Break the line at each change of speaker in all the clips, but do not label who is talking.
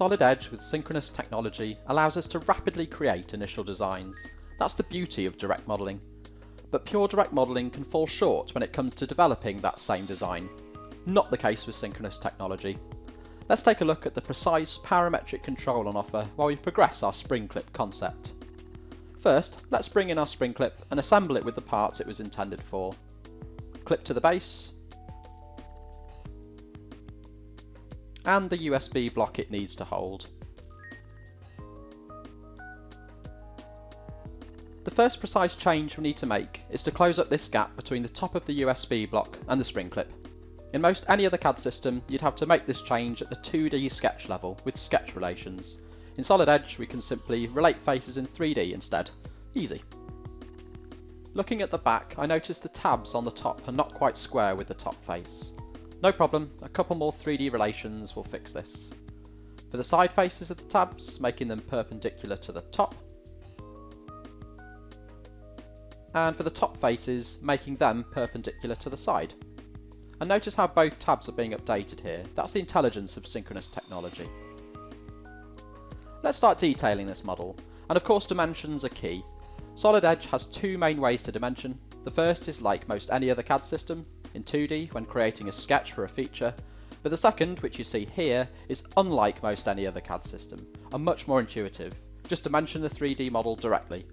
Solid Edge with synchronous technology allows us to rapidly create initial designs. That's the beauty of direct modelling. But pure direct modelling can fall short when it comes to developing that same design. Not the case with synchronous technology. Let's take a look at the precise parametric control on offer while we progress our spring clip concept. First, let's bring in our spring clip and assemble it with the parts it was intended for. Clip to the base, and the USB block it needs to hold. The first precise change we need to make is to close up this gap between the top of the USB block and the spring clip. In most any other CAD system, you'd have to make this change at the 2D sketch level with sketch relations. In Solid Edge, we can simply relate faces in 3D instead. Easy. Looking at the back, I notice the tabs on the top are not quite square with the top face. No problem, a couple more 3D relations will fix this. For the side faces of the tabs, making them perpendicular to the top. And for the top faces, making them perpendicular to the side. And notice how both tabs are being updated here. That's the intelligence of synchronous technology. Let's start detailing this model. And of course dimensions are key. Solid Edge has two main ways to dimension. The first is like most any other CAD system, in 2D when creating a sketch for a feature, but the second, which you see here, is unlike most any other CAD system, and much more intuitive. Just dimension the 3D model directly.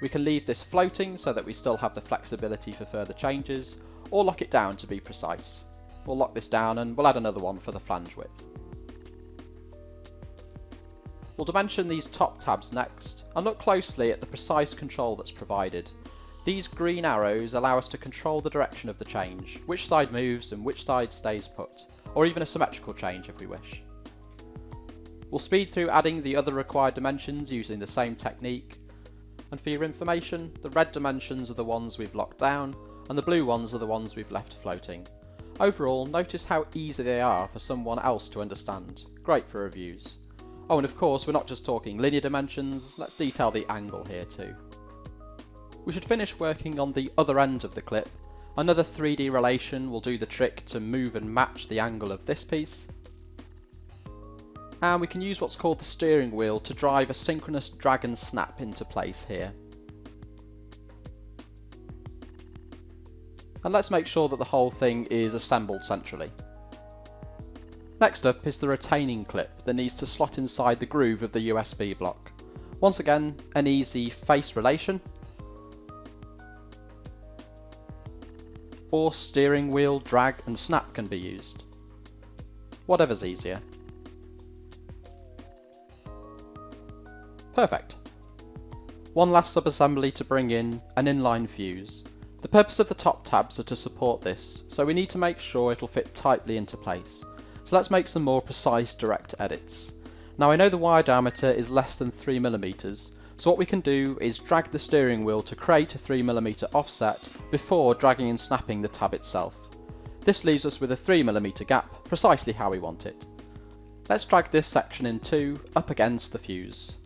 We can leave this floating so that we still have the flexibility for further changes, or lock it down to be precise. We'll lock this down and we'll add another one for the flange width. We'll dimension these top tabs next, and look closely at the precise control that's provided, these green arrows allow us to control the direction of the change, which side moves and which side stays put, or even a symmetrical change if we wish. We'll speed through adding the other required dimensions using the same technique, and for your information, the red dimensions are the ones we've locked down, and the blue ones are the ones we've left floating. Overall, notice how easy they are for someone else to understand. Great for reviews. Oh, and of course, we're not just talking linear dimensions, let's detail the angle here too. We should finish working on the other end of the clip. Another 3D relation will do the trick to move and match the angle of this piece. And we can use what's called the steering wheel to drive a synchronous drag and snap into place here. And let's make sure that the whole thing is assembled centrally. Next up is the retaining clip that needs to slot inside the groove of the USB block. Once again, an easy face relation, or steering wheel, drag and snap can be used. Whatever's easier. Perfect. One last sub-assembly to bring in, an inline fuse. The purpose of the top tabs are to support this, so we need to make sure it'll fit tightly into place. So let's make some more precise direct edits. Now I know the wire diameter is less than 3mm, so what we can do is drag the steering wheel to create a 3mm offset before dragging and snapping the tab itself. This leaves us with a 3mm gap, precisely how we want it. Let's drag this section in two, up against the fuse.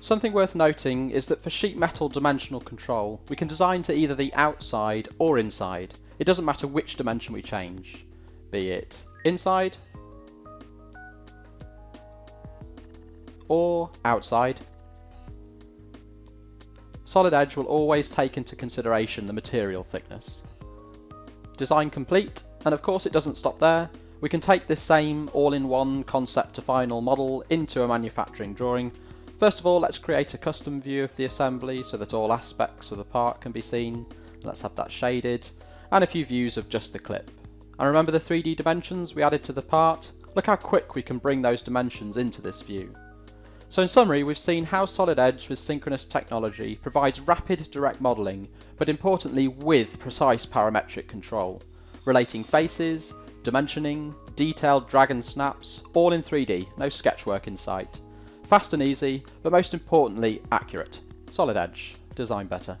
Something worth noting is that for sheet metal dimensional control, we can design to either the outside or inside. It doesn't matter which dimension we change, be it inside, or outside. Solid Edge will always take into consideration the material thickness. Design complete, and of course it doesn't stop there. We can take this same all-in-one concept to final model into a manufacturing drawing. First of all, let's create a custom view of the assembly so that all aspects of the part can be seen. Let's have that shaded, and a few views of just the clip. And remember the 3D dimensions we added to the part? Look how quick we can bring those dimensions into this view. So in summary, we've seen how Solid Edge with synchronous technology provides rapid direct modelling, but importantly with precise parametric control, relating faces, dimensioning, detailed drag and snaps, all in 3D, no sketchwork in sight. Fast and easy, but most importantly accurate. Solid Edge, design better.